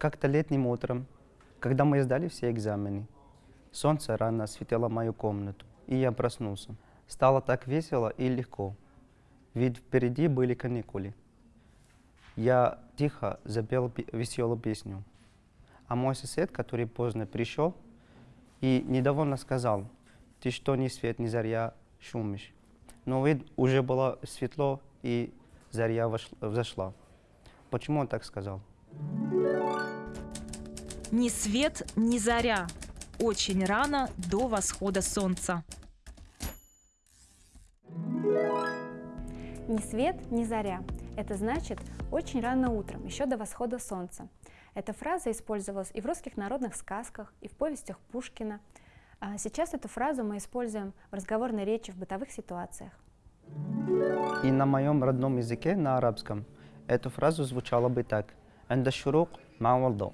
Как-то летним утром, когда мы сдали все экзамены, солнце рано осветило мою комнату, и я проснулся. Стало так весело и легко, ведь впереди были каникулы. Я тихо запел пе- веселую песню. А мой сосед, который поздно пришел, и недовольно сказал, ты что ни свет, ни заря шумишь. Но ведь уже было светло, и заря вошла- взошла. Почему он так сказал? Ни свет, ни заря. Очень рано до восхода солнца. Ни свет, ни заря. Это значит очень рано утром, еще до восхода солнца. Эта фраза использовалась и в русских народных сказках, и в повестях Пушкина. А Сейчас эту фразу мы используем в разговорной речи в бытовых ситуациях. И на моем родном языке, на арабском, эту фразу звучало бы так. «Энда шурук ма валдо».